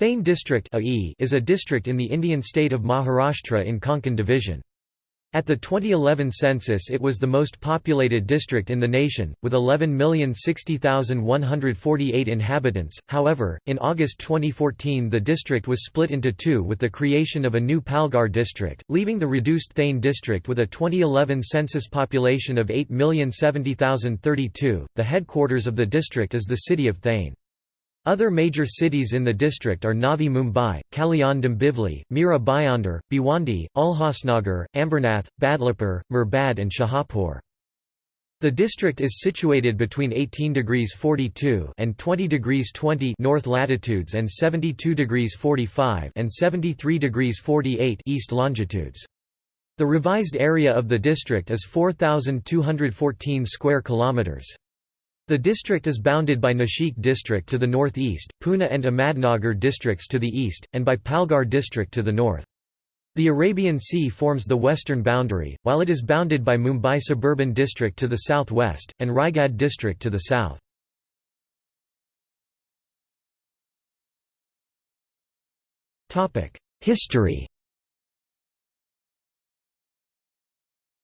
Thane district is a district in the Indian state of Maharashtra in Konkan division. At the 2011 census it was the most populated district in the nation, with 11,060,148 inhabitants, however, in August 2014 the district was split into two with the creation of a new Palghar district, leaving the reduced Thane district with a 2011 census population of 8,070,032. The headquarters of the district is the city of Thane. Other major cities in the district are Navi Mumbai, Kalyan Dombivli, Mira Bhayandar, Bhiwandi, Ulhasnagar, Ambernath, Badlapur, Murbad and Shahapur. The district is situated between 18 degrees 42 and 20 degrees 20 north latitudes and 72 degrees 45 and 73 degrees 48 east longitudes. The revised area of the district is 4214 square kilometers. The district is bounded by Nashik district to the northeast, Pune and Ahmadnagar districts to the east, and by Palghar district to the north. The Arabian Sea forms the western boundary, while it is bounded by Mumbai suburban district to the southwest, and Raigad district to the south. History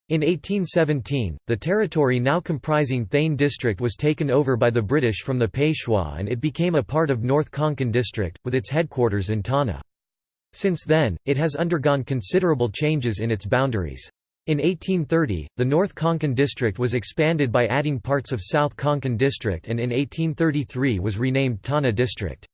In 1817, the territory now comprising Thane district was taken over by the British from the Peshwa and it became a part of North Konkan district, with its headquarters in Thana. Since then, it has undergone considerable changes in its boundaries. In 1830, the North Konkan district was expanded by adding parts of South Konkan district and in 1833 was renamed Thana district.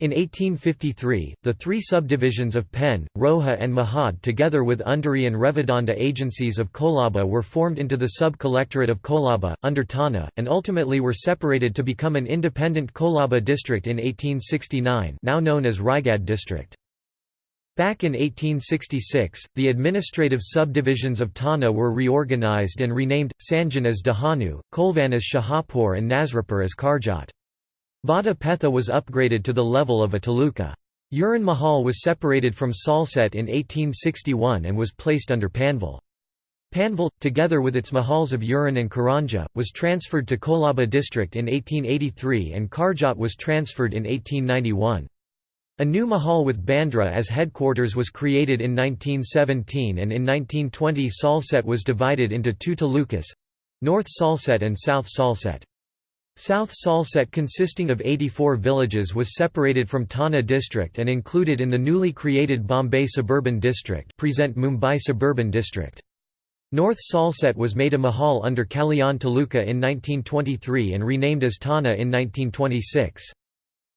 In 1853, the three subdivisions of Pen, Roha and Mahad together with Undari and Revidanda agencies of Kolaba were formed into the sub-collectorate of Kolaba, under Thana, and ultimately were separated to become an independent Kolaba district in 1869 now known as Raigad district. Back in 1866, the administrative subdivisions of Thana were reorganized and renamed, Sanjan as Dahanu, Kolvan as Shahapur and Nasrapur as Karjat. Vada Petha was upgraded to the level of a taluka. Uran Mahal was separated from Salsette in 1861 and was placed under Panvel. Panvel, together with its mahals of Uran and Karanja, was transferred to Kolaba district in 1883 and Karjat was transferred in 1891. A new mahal with Bandra as headquarters was created in 1917 and in 1920 Salsette was divided into two talukas—North Salsette and South Salsette. South Salsette consisting of 84 villages was separated from Thana district and included in the newly created Bombay Suburban District present Mumbai Suburban District. North Salsette was made a mahal under Kalyan Taluka in 1923 and renamed as Thana in 1926.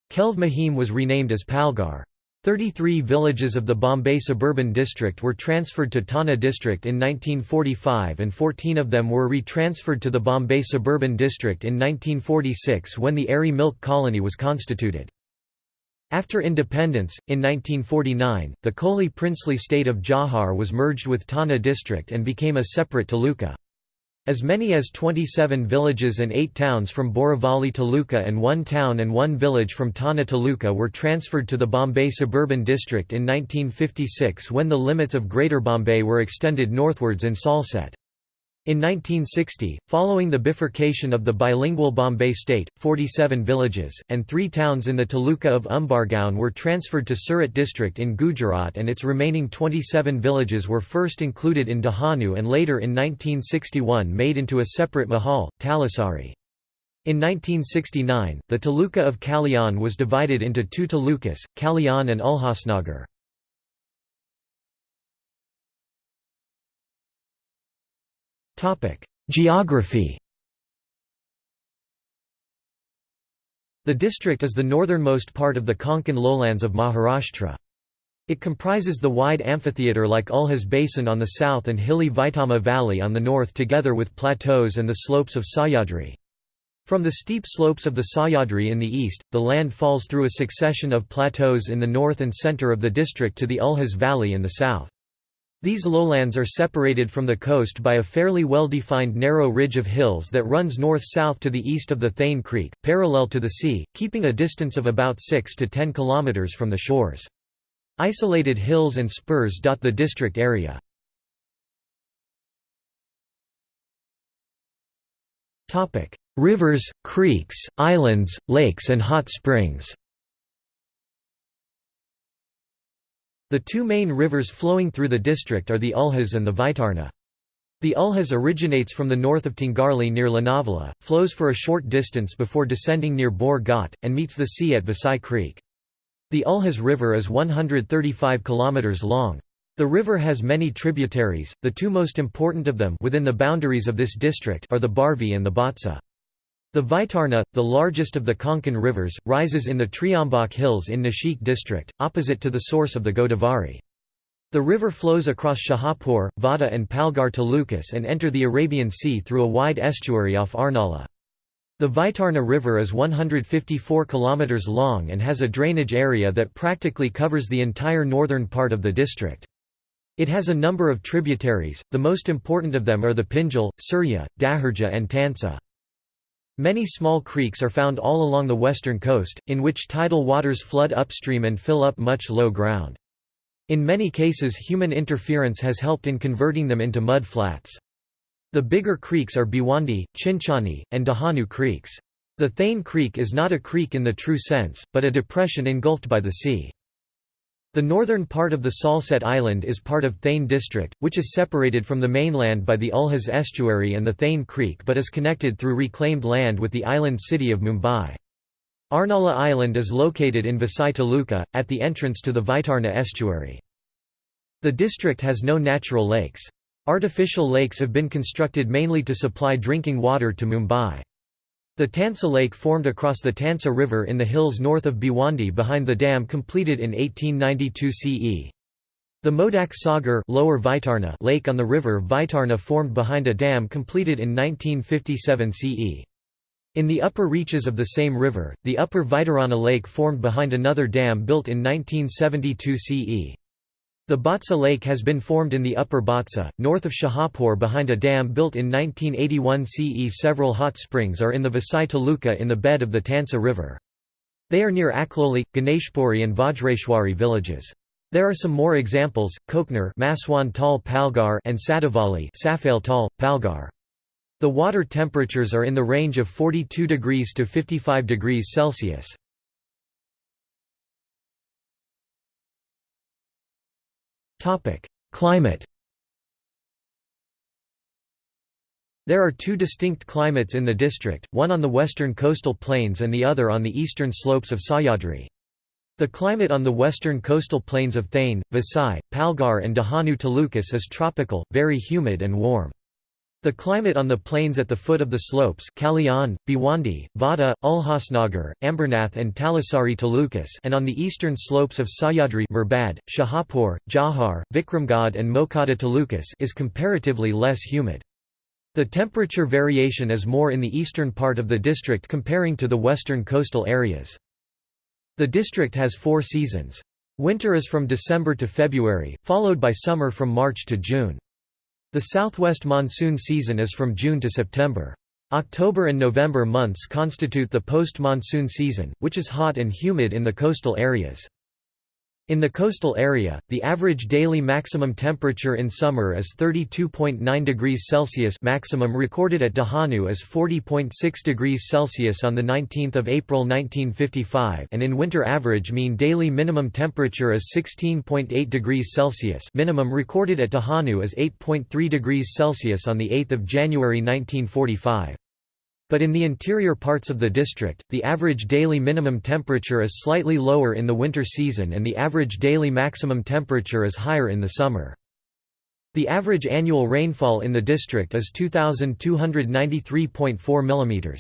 Kelve Mahim was renamed as Palghar. 33 villages of the Bombay Suburban District were transferred to Thana District in 1945 and 14 of them were re-transferred to the Bombay Suburban District in 1946 when the Aarey Milk Colony was constituted. After independence, in 1949, the Koli princely state of Jawhar was merged with Thana district and became a separate taluka. As many as 27 villages and 8 towns from Borivali Taluka and one town and one village from Thana Taluka were transferred to the Bombay Suburban District in 1956 when the limits of Greater Bombay were extended northwards in Salsette. In 1960, following the bifurcation of the bilingual Bombay state, 47 villages, and three towns in the taluka of Umbargaon were transferred to Surat district in Gujarat and its remaining 27 villages were first included in Dahanu and later in 1961 made into a separate mahal, Talasari. In 1969, the taluka of Kalyan was divided into two talukas, Kalyan and Ulhasnagar. Geography The district is the northernmost part of the Konkan lowlands of Maharashtra. It comprises the wide amphitheatre like Ulhas Basin on the south and hilly Vaitarna Valley on the north together with plateaus and the slopes of Sahyadri. From the steep slopes of the Sahyadri in the east, the land falls through a succession of plateaus in the north and centre of the district to the Ulhas Valley in the south. These lowlands are separated from the coast by a fairly well-defined narrow ridge of hills that runs north-south to the east of the Thane Creek, parallel to the sea, keeping a distance of about 6 to 10 kilometers from the shores. Isolated hills and spurs dot the district area. Rivers, creeks, islands, lakes and hot springs The two main rivers flowing through the district are the Ulhas and the Vaitarna. The Ulhas originates from the north of Tangarli near Lonavala, flows for a short distance before descending near Bor Ghat, and meets the sea at Vasai Creek. The Ulhas River is 135 km long. The river has many tributaries, the two most important of them within the boundaries of this district are the Barvi and the Bhatsa. The Vaitarna, the largest of the Konkan rivers, rises in the Triambak Hills in Nashik district, opposite to the source of the Godavari. The river flows across Shahapur, Vada and Palghar talukas and enter the Arabian Sea through a wide estuary off Arnala. The Vaitarna River is 154 km long and has a drainage area that practically covers the entire northern part of the district. It has a number of tributaries, the most important of them are the Pinjal, Surya, Daharja and Tansa. Many small creeks are found all along the western coast, in which tidal waters flood upstream and fill up much low ground. In many cases human interference has helped in converting them into mud flats. The bigger creeks are Bhiwandi, Chinchani, and Dahanu creeks. The Thane Creek is not a creek in the true sense, but a depression engulfed by the sea. The northern part of the Salsette Island is part of Thane District, which is separated from the mainland by the Ulhas Estuary and the Thane Creek but is connected through reclaimed land with the island city of Mumbai. Arnala Island is located in Vasai Taluka, at the entrance to the Vaitarna estuary. The district has no natural lakes. Artificial lakes have been constructed mainly to supply drinking water to Mumbai. The Tansa Lake formed across the Tansa River in the hills north of Bhiwandi behind the dam completed in 1892 CE. The Modak Sagar Lower Vaitarna lake on the river Vaitarna formed behind a dam completed in 1957 CE. In the upper reaches of the same river, the upper Vaitarna lake formed behind another dam built in 1972 CE. The Bhatsa Lake has been formed in the upper Bhatsa, north of Shahapur behind a dam built in 1981 CE. Several hot springs are in the Vasai Taluka in the bed of the Tansa River. They are near Akloli, Ganeshpuri and Vajreshwari villages. There are some more examples, Kokner Maswan Tal Palghar and Sadavali Safail Tal, Palghar. The water temperatures are in the range of 42 degrees to 55 degrees Celsius. Topic: Climate. There are two distinct climates in the district, one on the western coastal plains and the other on the eastern slopes of Sahyadri. The climate on the western coastal plains of Thane, Vasai, Palghar and Dahanu Talukas is tropical, very humid and warm. The climate on the plains at the foot of the slopes Kalyan, Bhiwandi, Vada, Ulhasnagar, Ambernath and Talasari Talukas and on the eastern slopes of Sahyadri Murbad, Shahapur, Jawhar, Vikramgad and Mokhada Talukas is comparatively less humid. The temperature variation is more in the eastern part of the district comparing to the western coastal areas. The district has four seasons. Winter is from December to February, followed by summer from March to June. The southwest monsoon season is from June to September. October and November months constitute the post-monsoon season, which is hot and humid in the coastal areas. In the coastal area, the average daily maximum temperature in summer is 32.9 degrees Celsius maximum recorded at Dahanu is 40.6 degrees Celsius on 19 April 1955 and in winter average mean daily minimum temperature is 16.8 degrees Celsius minimum recorded at Dahanu is 8.3 degrees Celsius on 8 January 1945. But in the interior parts of the district, the average daily minimum temperature is slightly lower in the winter season and the average daily maximum temperature is higher in the summer. The average annual rainfall in the district is 2,293.4 mm.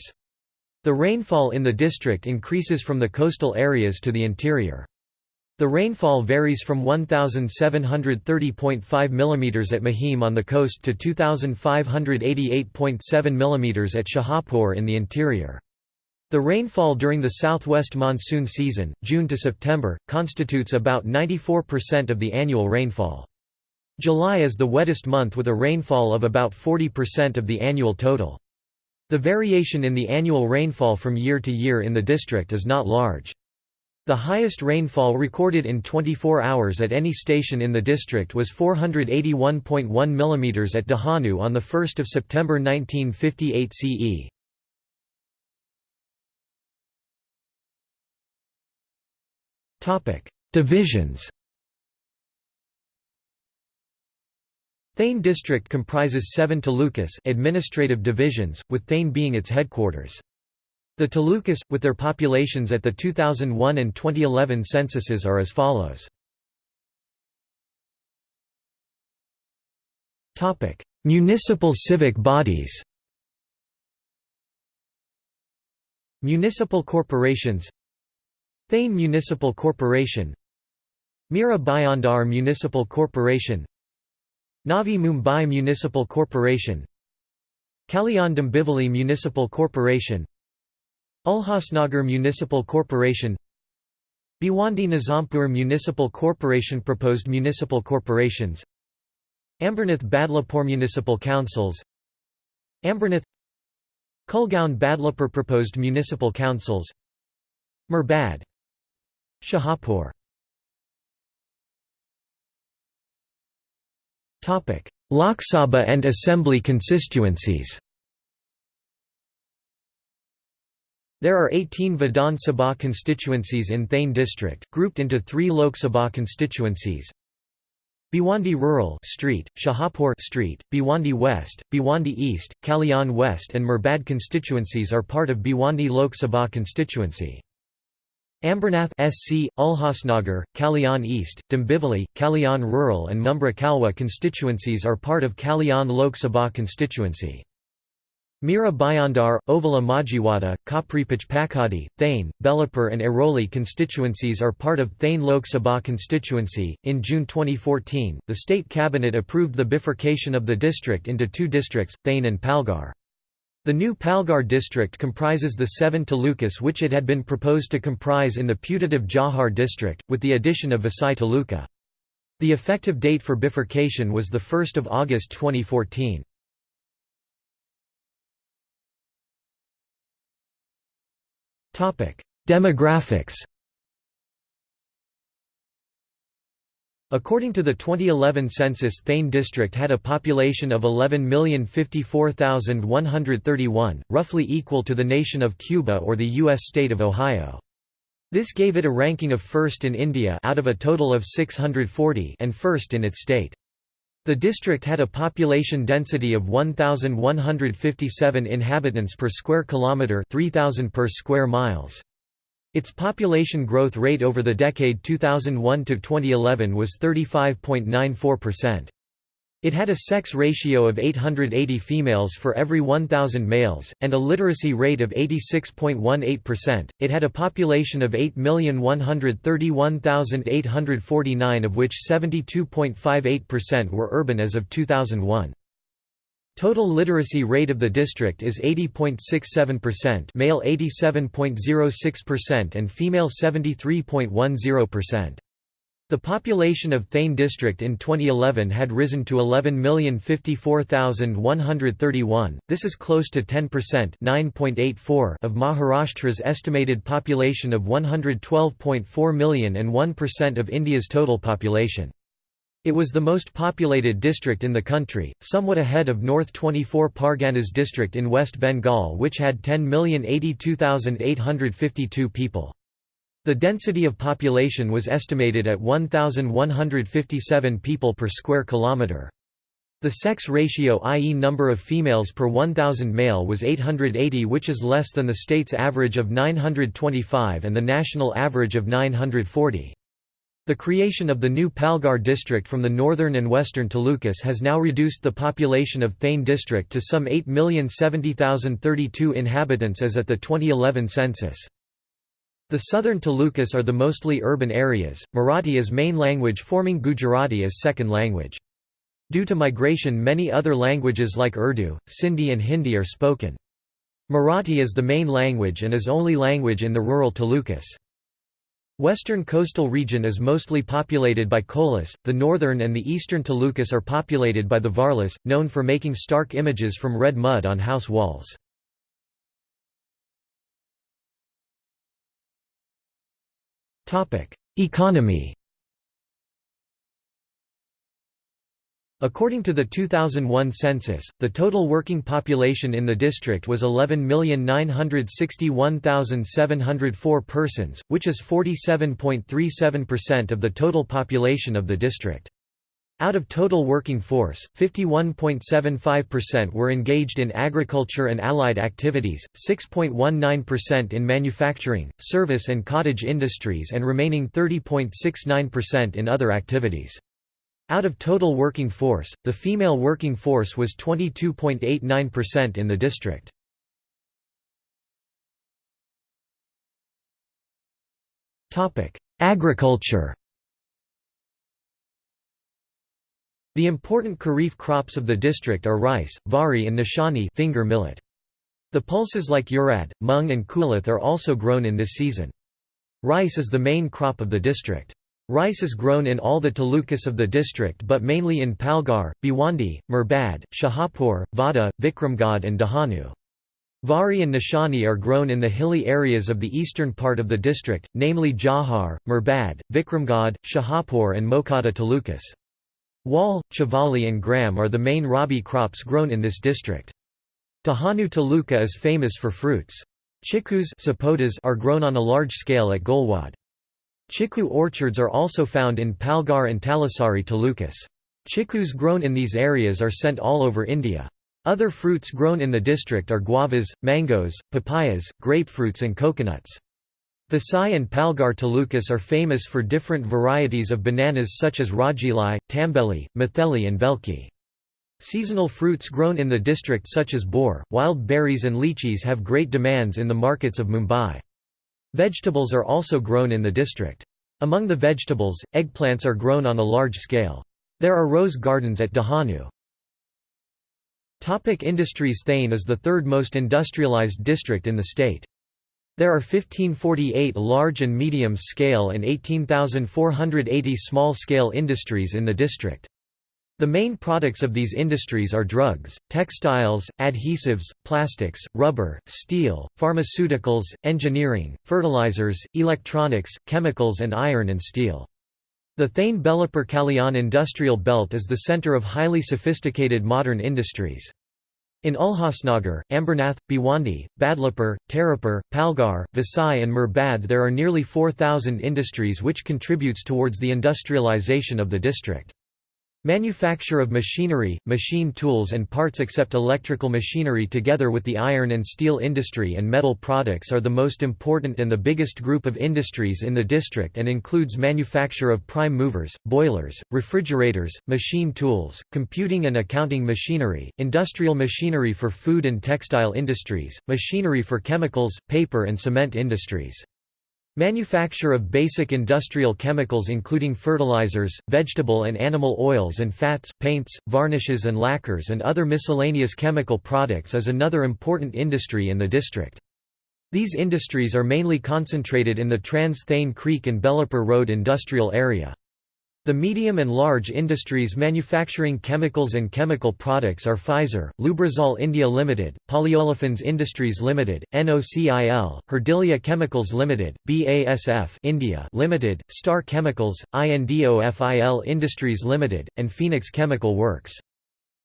The rainfall in the district increases from the coastal areas to the interior. The rainfall varies from 1,730.5 mm at Mahim on the coast to 2,588.7 mm at Shahapur in the interior. The rainfall during the southwest monsoon season, June to September, constitutes about 94% of the annual rainfall. July is the wettest month with a rainfall of about 40% of the annual total. The variation in the annual rainfall from year to year in the district is not large. The highest rainfall recorded in 24 hours at any station in the district was 481.1 mm at Dahanu on 1 September 1958 CE. Divisions Thane district comprises seven talukas administrative divisions, with Thane being its headquarters. The talukas, with their populations at the 2001 and 2011 censuses are as follows. Municipal civic bodies Municipal corporations Thane Municipal Corporation Mira Bhayandar Municipal Corporation Navi Mumbai Municipal Corporation Kalyan Dombivli Municipal Corporation Ulhasnagar Municipal Corporation Bhiwandi Nizampur Municipal Corporation Proposed municipal corporations Ambernath Badlapur Municipal Councils Ambernath Kulgaon Badlapur Proposed municipal councils Murbad Shahapur Lok Sabha and Assembly constituencies There are 18 Vidhan Sabha constituencies in Thane district, grouped into three Lok Sabha constituencies. Bhiwandi Rural Street, Shahapur Street, Bhiwandi West, Bhiwandi East, Kalyan West and Murbad constituencies are part of Bhiwandi Lok Sabha constituency. Ambernath SC, Ulhasnagar, Kalyan East, Dombivli, Kalyan Rural and Mumbra Kalwa constituencies are part of Kalyan Lok Sabha constituency. Mira Bhayandar, Ovala Majiwada, Kapripach Pakadi, Thane, Belapur, and Airoli constituencies are part of Thane Lok Sabha constituency. In June 2014, the state cabinet approved the bifurcation of the district into two districts, Thane and Palghar. The new Palghar district comprises the seven talukas which it had been proposed to comprise in the putative Jawhar district, with the addition of Vasai taluka. The effective date for bifurcation was 1 August 2014. Demographics According to the 2011 census Thane district had a population of 11,054,131, roughly equal to the nation of Cuba or the U.S. state of Ohio. This gave it a ranking of first in India out of a total of 640 and first in its state. The district had a population density of 1157 inhabitants per square kilometer, 3000 per square miles. Its population growth rate over the decade 2001 to 2011 was 35.94%. It had a sex ratio of 880 females for every 1,000 males, and a literacy rate of 86.18%. It had a population of 8,131,849, of which 72.58% were urban as of 2001. Total literacy rate of the district is 80.67% male 87.06% and female 73.10%. The population of Thane district in 2011 had risen to 11,054,131, this is close to 10% of Maharashtra's estimated population of 112.4 million and 1% of India's total population. It was the most populated district in the country, somewhat ahead of North 24 Parganas district in West Bengal which had 10,082,852 people. The density of population was estimated at 1,157 people per square kilometre. The sex ratio i.e. number of females per 1,000 male was 880 which is less than the state's average of 925 and the national average of 940. The creation of the new Palghar district from the northern and western Talukas has now reduced the population of Thane district to some 8,070,032 inhabitants as at the 2011 census. The southern Talukas are the mostly urban areas, Marathi is main language forming Gujarati as second language. Due to migration many other languages like Urdu, Sindhi and Hindi are spoken. Marathi is the main language and is only language in the rural Talukas. Western coastal region is mostly populated by Kolas, the northern and the eastern Talukas are populated by the Varlas, known for making stark images from red mud on house walls. Economy According to the 2001 census, the total working population in the district was 11,961,704 persons, which is 47.37% of the total population of the district. Out of total working force, 51.75% were engaged in agriculture and allied activities, 6.19% in manufacturing, service and cottage industries and remaining 30.69% in other activities. Out of total working force, the female working force was 22.89% in the district. Agriculture The important kharif crops of the district are rice, vari and nishani finger millet. The pulses like urad, mung and kulith are also grown in this season. Rice is the main crop of the district. Rice is grown in all the talukas of the district but mainly in Palghar, Bhiwandi, Murbad, Shahapur, Vada, Vikramgad and Dahanu. Vari and Nishani are grown in the hilly areas of the eastern part of the district, namely Jawhar, Murbad, Vikramgad, Shahapur and Mokhada talukas. Wal, Chavali and gram are the main rabi crops grown in this district. Dahanu Taluka is famous for fruits. Chikus are grown on a large scale at Golwad. Chiku orchards are also found in Palghar and Talasari Talukas. Chikus grown in these areas are sent all over India. Other fruits grown in the district are guavas, mangoes, papayas, grapefruits and coconuts. Vasai and Palghar talukas are famous for different varieties of bananas such as Rajilai, Tambeli, Matheli and Velki. Seasonal fruits grown in the district such as boar, wild berries and lychees have great demands in the markets of Mumbai. Vegetables are also grown in the district. Among the vegetables, eggplants are grown on a large scale. There are rose gardens at Dahanu. Topic industries Thane is the third most industrialized district in the state. There are 1548 large and medium-scale and 18,480 small-scale industries in the district. The main products of these industries are drugs, textiles, adhesives, plastics, rubber, steel, pharmaceuticals, engineering, fertilizers, electronics, chemicals and iron and steel. The Thane Belapur Kalyan industrial belt is the center of highly sophisticated modern industries. In Ulhasnagar, Ambernath, Bhiwandi, Badlapur, Tarapur, Palghar, Vasai and Murbad there are nearly 4,000 industries which contributes towards the industrialization of the district. Manufacture of machinery, machine tools and parts except electrical machinery together with the iron and steel industry and metal products are the most important and the biggest group of industries in the district and includes manufacture of prime movers, boilers, refrigerators, machine tools, computing and accounting machinery, industrial machinery for food and textile industries, machinery for chemicals, paper and cement industries. Manufacture of basic industrial chemicals including fertilizers, vegetable and animal oils and fats, paints, varnishes and lacquers and other miscellaneous chemical products is another important industry in the district. These industries are mainly concentrated in the Trans-Thane Creek and Belapur Road industrial area. The medium and large industries manufacturing chemicals and chemical products are Pfizer, Lubrizol India Limited, Polyolefins Industries Limited, NOCIL, Herdilia Chemicals Limited, BASF India Limited, Star Chemicals, INDOFIL Industries Limited, and Phoenix Chemical Works.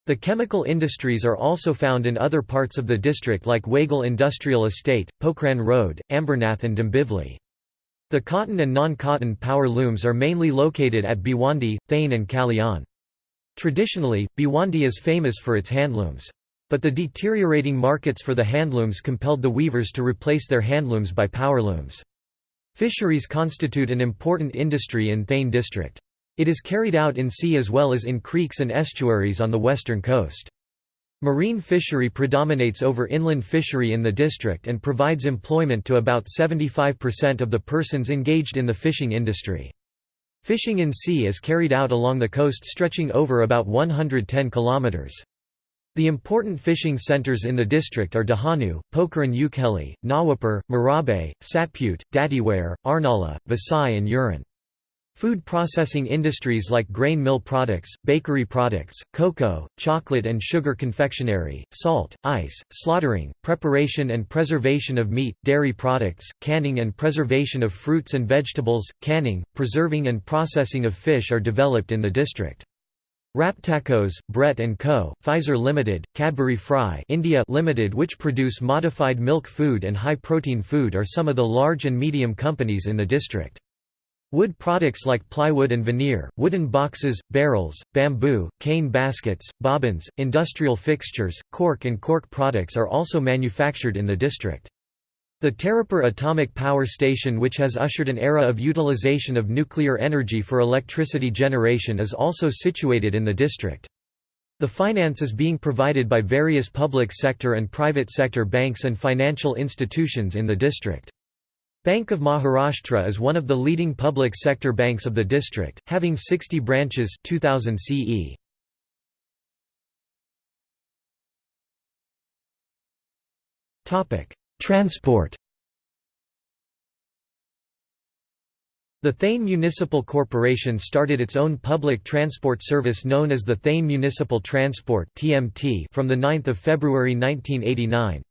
The chemical industries are also found in other parts of the district like Wagle Industrial Estate, Pokhran Road, Ambernath and Dombivli. The cotton and non-cotton power looms are mainly located at Bhiwandi, Thane and Kalyan. Traditionally, Bhiwandi is famous for its handlooms. But the deteriorating markets for the handlooms compelled the weavers to replace their handlooms by powerlooms. Fisheries constitute an important industry in Thane district. It is carried out in sea as well as in creeks and estuaries on the western coast. Marine fishery predominates over inland fishery in the district and provides employment to about 75% of the persons engaged in the fishing industry. Fishing in sea is carried out along the coast stretching over about 110 kilometers. The important fishing centers in the district are Dahanu, Pokhran Ukeli, Nawapur, Marabe, Satput, Datiware, Arnala, Vasai and Uran. Food processing industries like grain mill products, bakery products, cocoa, chocolate and sugar confectionery, salt, ice, slaughtering, preparation and preservation of meat, dairy products, canning and preservation of fruits and vegetables, canning, preserving and processing of fish are developed in the district. Raptakos, Brett & Co., Pfizer Limited, Cadbury Fry India Limited which produce modified milk food and high-protein food are some of the large and medium companies in the district. Wood products like plywood and veneer, wooden boxes, barrels, bamboo, cane baskets, bobbins, industrial fixtures, cork and cork products are also manufactured in the district. The Tarapur Atomic Power Station which has ushered an era of utilization of nuclear energy for electricity generation is also situated in the district. The finance is being provided by various public sector and private sector banks and financial institutions in the district. Bank of Maharashtra is one of the leading public sector banks of the district, having 60 branches 2000 CE. Topic: Transport. The Thane Municipal Corporation started its own public transport service known as the Thane Municipal Transport (TMT) from the 9th of February 1989.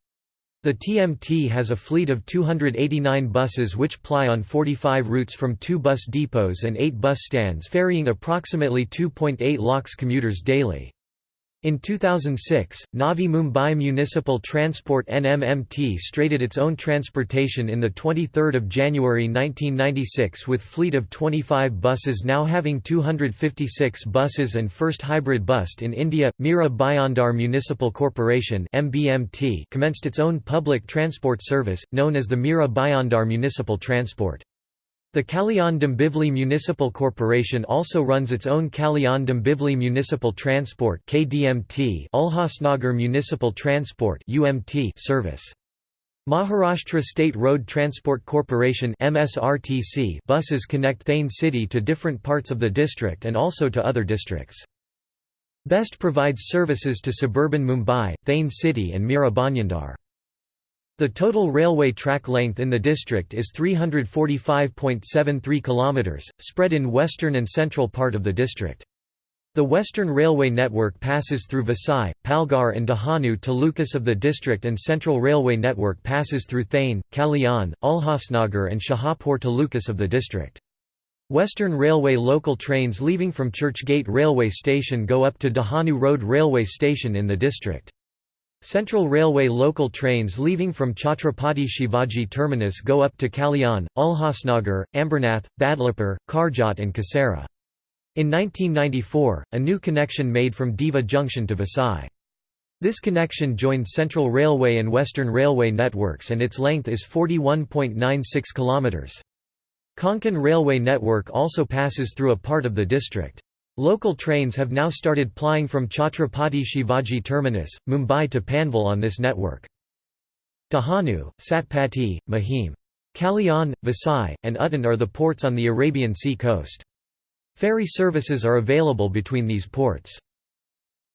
The TMT has a fleet of 289 buses which ply on 45 routes from two bus depots and eight bus stands ferrying approximately 2.8 lakhs commuters daily. In 2006, Navi Mumbai Municipal Transport NMMT started its own transportation in 23 January 1996 with fleet of 25 buses now having 256 buses and first hybrid bus in India. Mira Bhayandar Municipal Corporation MBMT commenced its own public transport service, known as the Mira Bhayandar Municipal Transport. The Kalyan Dombivli Municipal Corporation also runs its own Kalyan Dombivli Municipal Transport (KDMT) Ulhasnagar Municipal Transport (UMT) service. Maharashtra State Road Transport Corporation (MSRTC) buses connect Thane city to different parts of the district and also to other districts. Best provides services to suburban Mumbai, Thane city and Mira Bhayandar. The total railway track length in the district is 345.73 km, spread in western and central part of the district. The Western Railway network passes through Vasai, Palghar and Dahanu talukas of the district and Central Railway network passes through Thane, Kalyan, Ulhasnagar and Shahapur to talukas of the district. Western Railway local trains leaving from Churchgate Railway Station go up to Dahanu Road Railway Station in the district. Central Railway local trains leaving from Chhatrapati Shivaji Terminus go up to Kalyan, Ulhasnagar, Ambernath, Badlapur, Karjat and Kasara. In 1994, a new connection made from Diva Junction to Vasai. This connection joined Central Railway and Western Railway networks and its length is 41.96 km. Konkan Railway network also passes through a part of the district. Local trains have now started plying from Chhatrapati Shivaji Terminus, Mumbai to Panvel on this network. Dahanu, Satpati, Mahim. Kalyan, Vasai, and Uttan are the ports on the Arabian Sea coast. Ferry services are available between these ports.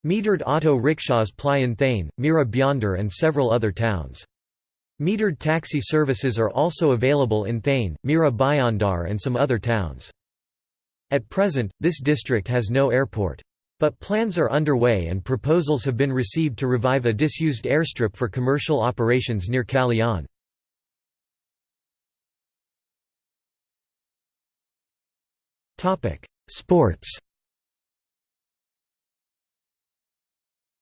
Metered auto rickshaws ply in Thane, Mira Bhayandar and several other towns. Metered taxi services are also available in Thane, Mira Bhayandar and some other towns. At present, this district has no airport. But plans are underway and proposals have been received to revive a disused airstrip for commercial operations near Kalyan. Sports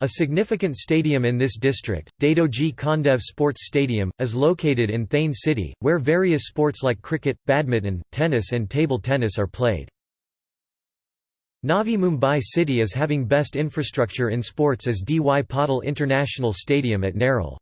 A significant stadium in this district, Dadoji Kondev Sports Stadium, is located in Thane city, where various sports like cricket, badminton, tennis and table tennis are played. Navi Mumbai city is having best infrastructure in sports as D. Y. Patil International Stadium at Nerul.